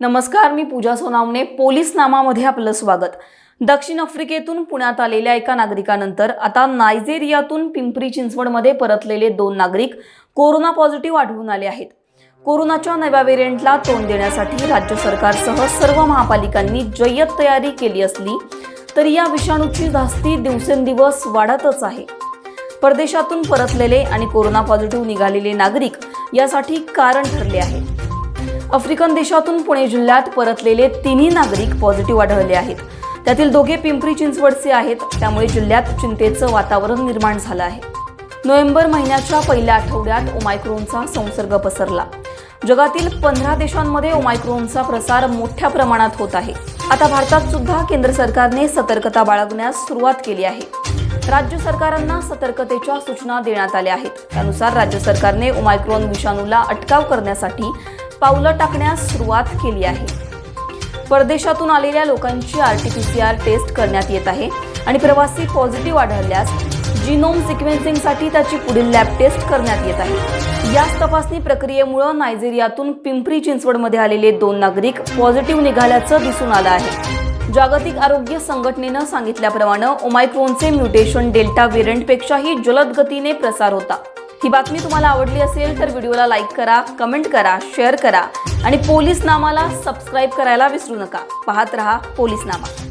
नमस्कार मी पूजा सोनावणे पोलीस नामामध्ये आपलं स्वागत. दक्षिण आफ्रिकेतून पुण्यात आलेल्या एका नागरिकानंतर आता नायजेरियातून पिंपरी चिंचवडमध्ये परतलेले दोन नागरिक कोरोना पॉझिटिव्ह आढळून आले आहेत. कोरोनाच्या नव्या व्हेरियंटला तोंड देण्यासाठी राज्य सरकारसह सर्व महापालिकांनी जय्यत तयारी केली असली तरी या विषाणूची धास्ती दिवसेंदिवस वाढतच आहे. परदेशातून परतलेले आणि कोरोना पॉझिटिव्ह निघालेले नागरिक यासाठी कारण ठरले आहे. आफ्रिकन देशातून पुणे जिल्ह्यात परतलेले तिन्ही नागरिक पॉझिटिव्ह आढळले आहेत. त्यातील दोघे पिंपरी चिंचवडचे आहेत त्यामुळे जिल्ह्यात चिंतेचं वातावरण निर्माण झालं आहे. नोव्हेंबर महिन्याच्या पहिल्या आठवड्यात ओमायक्रोनचा संसर्ग पसरला. जगातील पंधरा देशांमध्ये ओमायक्रोनचा प्रसार मोठ्या प्रमाणात होत आहे. आता भारतात सुद्धा केंद्र सरकारने सतर्कता बाळगण्यास सुरुवात केली आहे. राज्य सरकारांना सतर्कतेच्या सूचना देण्यात आल्या आहेत. त्यानुसार राज्य सरकारने ओमायक्रोन विषाणूला अटकाव करण्यासाठी पावलं टाकण्यास सुरुवात केली आहे. परदेशातून आलेल्या लोकांची R T P C R test करण्यात येत आहे आणि प्रवासी पॉझिटिव्ह आढळल्यास जिनोम सिक्वेन्सिंगसाठी त्याची पुढील लॅब टेस्ट करण्यात येत आहे. याच तपासणी प्रक्रियेमुळे नायजेरियातून पिंपरी चिंचवडमध्ये आलेले दोन नागरिक पॉझिटिव्ह निघाल्याचं दिसून आलं आहे. जागतिक आरोग्य संघटनेनं सांगितल्याप्रमाणे ओमायक्रोनचे म्युटेशन डेल्टा व्हेरियंटपेक्षाही जलद गतीने प्रसार होता. ही बातमी तुम्हाला आवडली असेल तर व्हिडिओला लाईक करा कमेंट करा शेअर करा आणि पोलीस नामाला सबस्क्राईब करायला विसरू नका. पाहत रहा पोलीस नामा